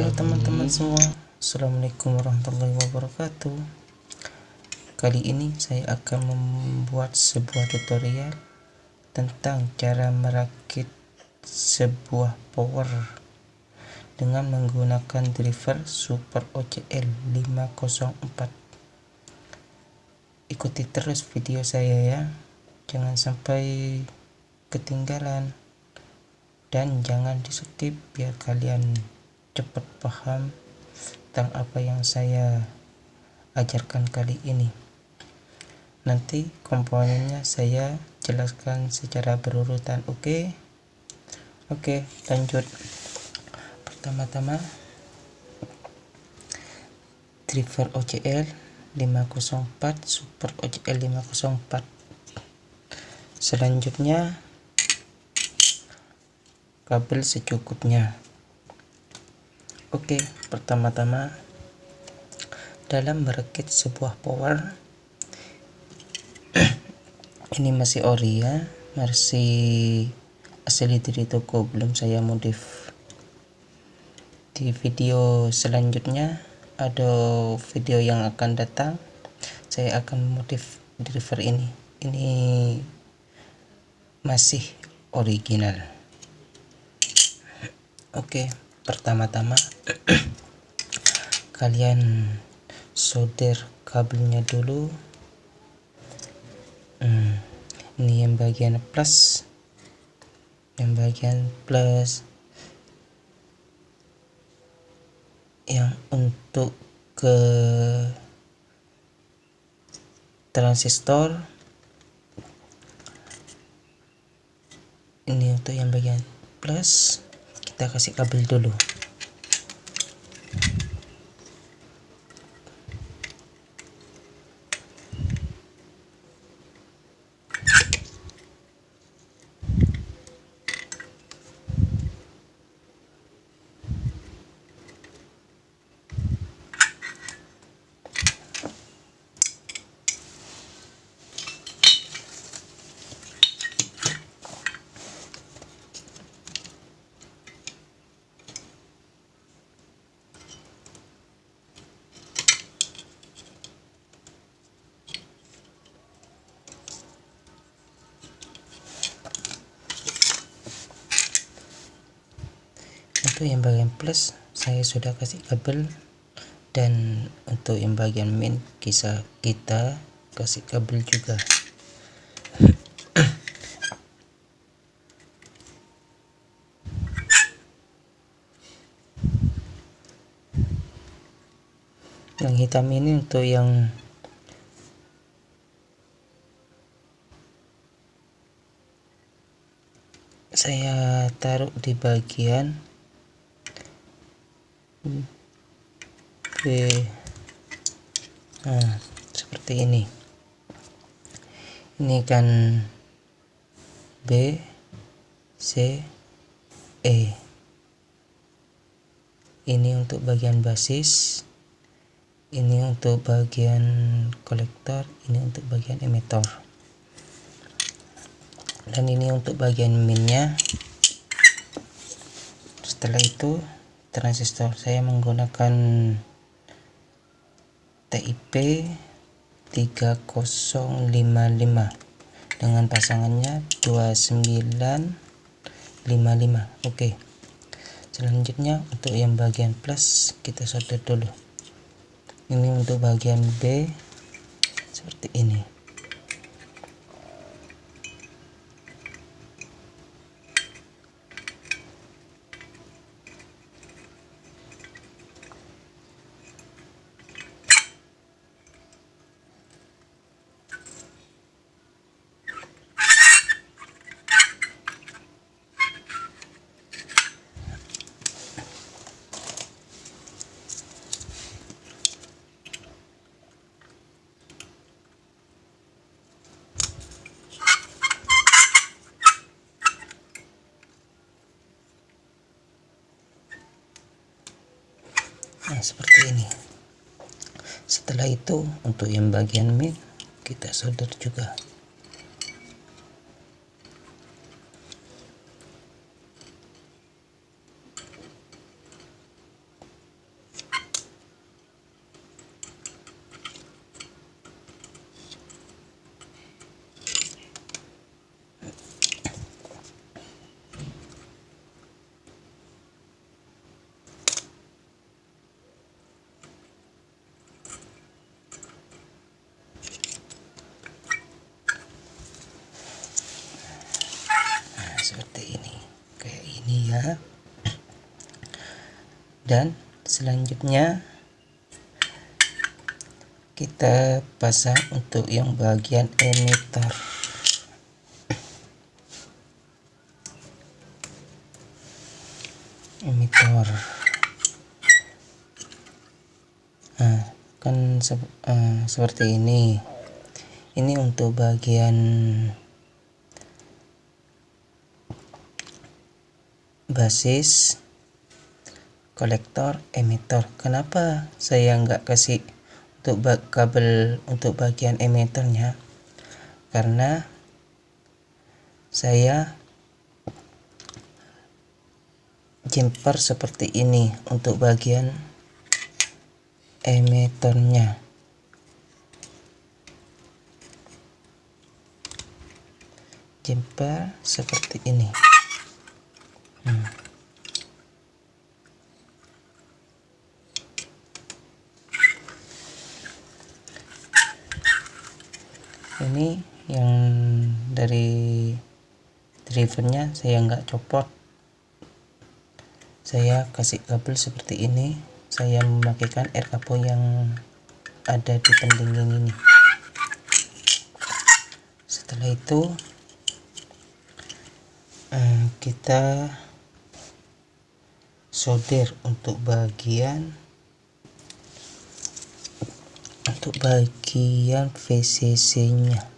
Halo teman-teman semua. Assalamualaikum warahmatullahi wabarakatuh. Kali ini saya akan membuat sebuah tutorial Tentang cara merakit sebuah power Dengan menggunakan driver Super OCL 504 Ikuti terus video saya ya. Jangan sampai ketinggalan. Dan jangan di skip biar kalian cepat paham tentang apa yang saya ajarkan kali ini. Nanti komponennya saya jelaskan secara berurutan oke? Oke lanjut. Pertama-tama driver OCL 504 super OCL 504 selanjutnya kabel secukupnya oke pertama-tama dalam merakit sebuah power ini masih ori ya masih asli dari toko belum saya modif. Di video selanjutnya ada video yang akan datang saya akan modif driver ini. Ini masih original. Oke, pertama-tama kalian solder kabelnya dulu. Hmm, ini yang bagian plus, yang bagian plus, yang untuk ke transistor. Ini untuk yang bagian plus kita kasih kabel dulu untuk yang bagian plus saya sudah kasih kabel. Dan untuk yang bagian min kisah kita kasih kabel juga. Yang hitam ini untuk yang saya taruh di bagian Oke. Nah seperti ini. Ini kan B C E. Ini untuk bagian basis ini untuk bagian kolektor ini untuk bagian emitor dan ini untuk bagian minnya. Setelah itu transistor. Saya menggunakan TIP 3055 dengan pasangannya 2955 oke. Selanjutnya untuk yang bagian plus kita solder dulu. Ini untuk bagian B seperti ini nah seperti ini. Setelah itu untuk yang bagian mid kita solder juga seperti ini. Kayak ini ya. Dan selanjutnya kita pasang untuk yang bagian emitter. Emitter. Nah kan se uh, seperti ini. Ini untuk bagian basis kolektor emitter kenapa saya nggak kasih untuk kabel untuk bagian emitternya karena saya jumper seperti ini untuk bagian emitternya jumper seperti ini hmm. ini yang dari drivernya saya nggak copot. Saya kasih kabel seperti ini. Saya memakaikan air kapo yang ada di pendingin ini. Setelah itu eh, kita solder untuk bagian untuk bagian VCC nya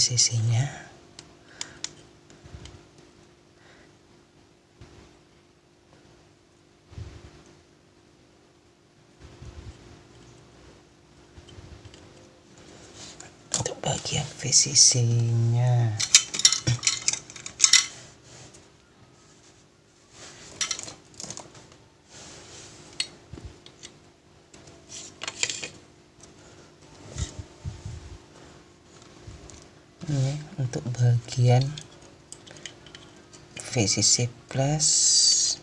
bagian VCC nya bagian VCC nya ini untuk bagian VCC plus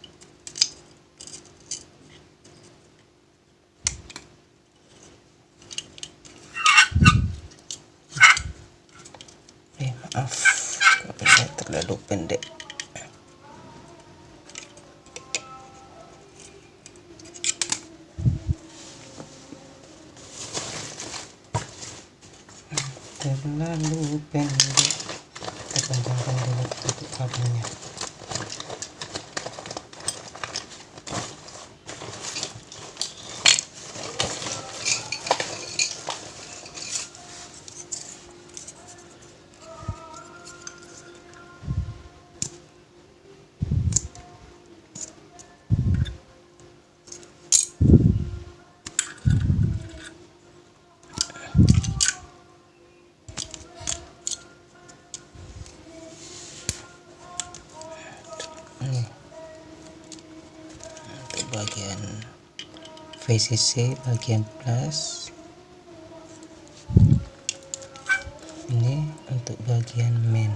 terlalu pendek? Terlalu pendek. Kita panjangkan dulu tutup kabelnya VCC bagian plus. Ini untuk bagian main.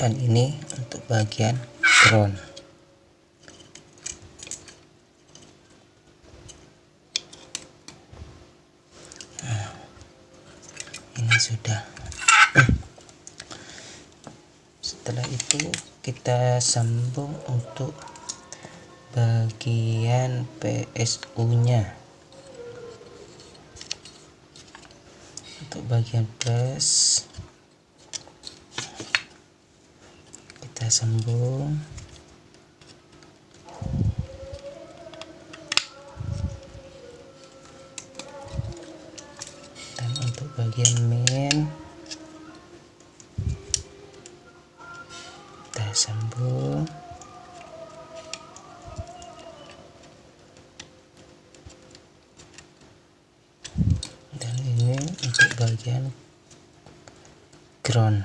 Dan ini untuk bagian ground sudah. Setelah itu kita sambung untuk bagian PSU nya untuk bagian plus kita sambung bagian main. Kita sambung. Dan ini untuk bagian ground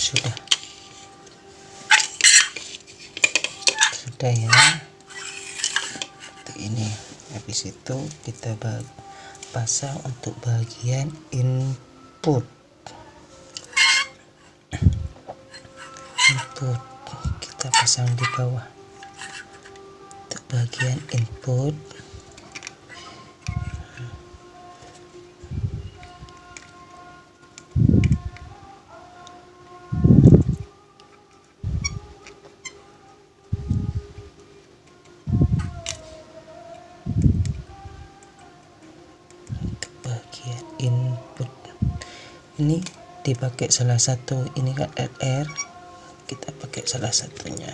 sudah sudah ya ini habis itu kita pasang untuk bagian input. Input kita pasang di bawah. Untuk bagian input ini dipakai salah satu ini kan LR kita pakai salah satunya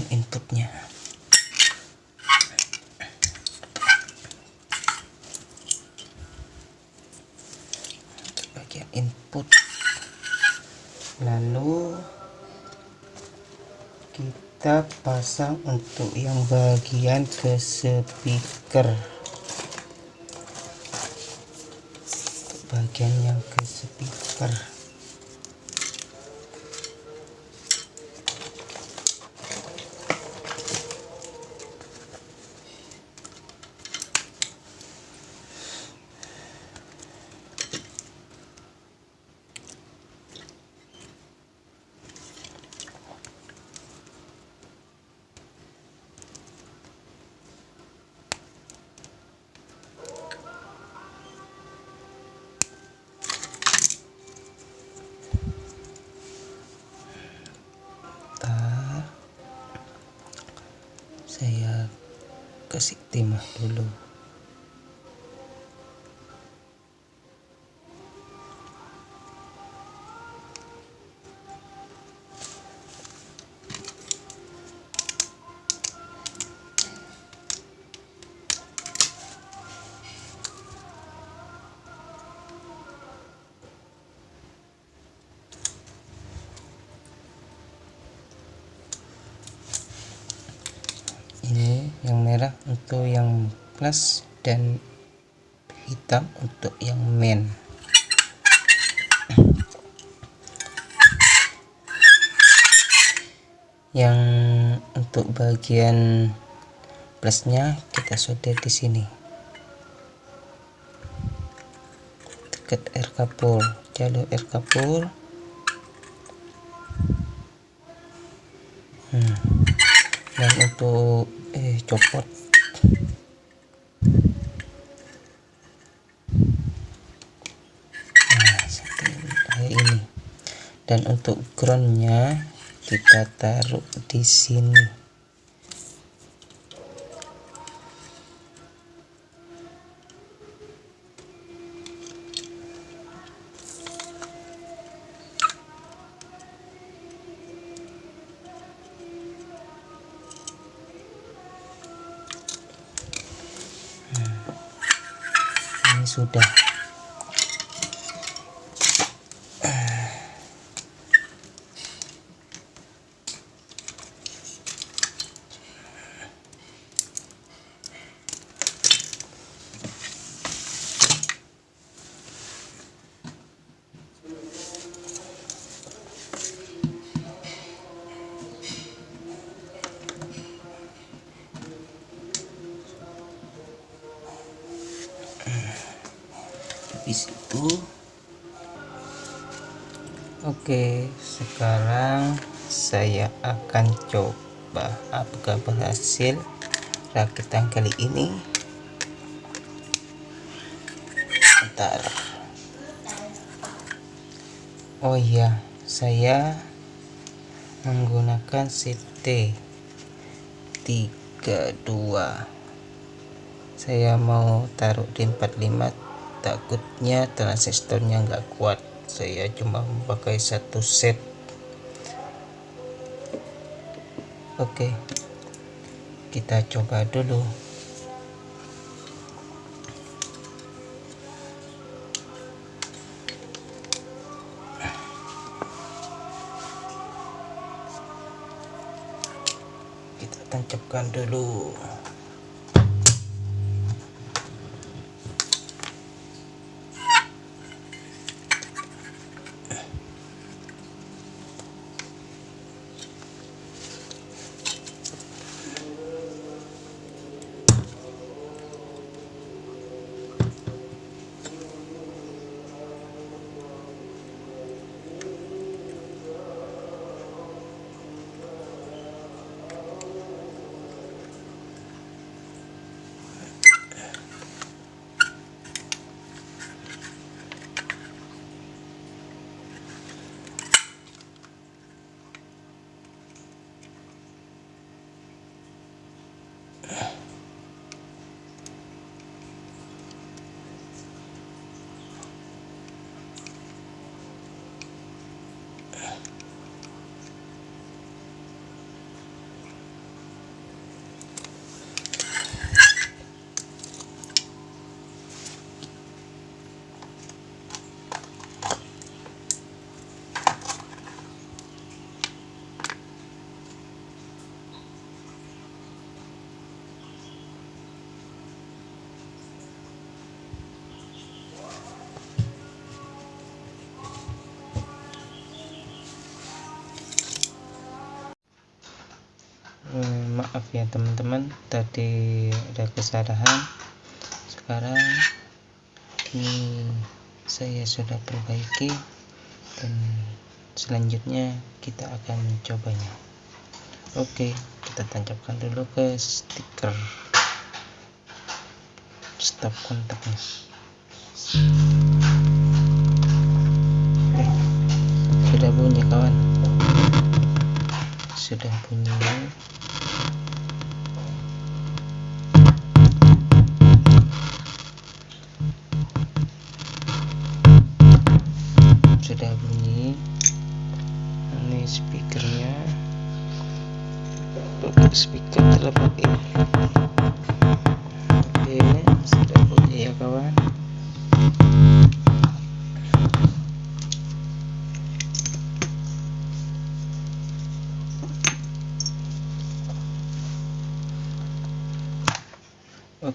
bagian inputnya. Bagian input. Lalu kita pasang untuk yang bagian ke speaker. Bagian yang ke speaker saya kasih timah untuk yang plus dan hitam untuk yang main. Yang untuk bagian plusnya kita solder di sini. Dekat air kapur jalur air kapur. Hmm. dan untuk eh copot nah dan untuk groundnya kita taruh di sini sudah habis itu oke sekarang saya akan coba apakah berhasil rakitan kali ini. Bentar. Oh iya saya menggunakan CT 3 saya mau taruh di 45 takutnya transistornya nggak kuat. Saya cuma memakai satu set. Oke kita coba dulu. Kita tancapkan dulu maaf ya teman-teman. Tadi ada kesalahan. Sekarang ini saya sudah perbaiki dan selanjutnya kita akan mencobanya oke kita tancapkan dulu ke stiker. Stop kontaknya. Oke, sudah bunyi kawan. Sudah bunyi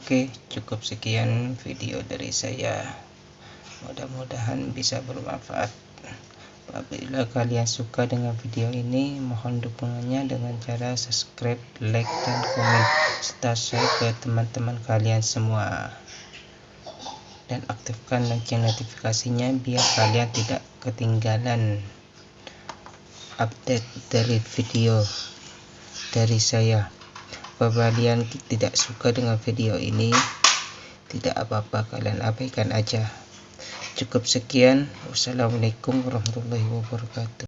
Oke, cukup sekian video dari saya. Mudah-mudahan bisa bermanfaat. Apabila kalian suka dengan video ini, mohon dukungannya dengan cara subscribe, like, dan komen, serta share ke teman-teman kalian semua. Dan aktifkan lonceng notifikasinya biar kalian tidak ketinggalan update dari video dari saya apabila kalian tidak suka dengan video ini. Tidak apa-apa kalian abaikan aja. Cukup sekian. Wassalamualaikum warahmatullahi wabarakatuh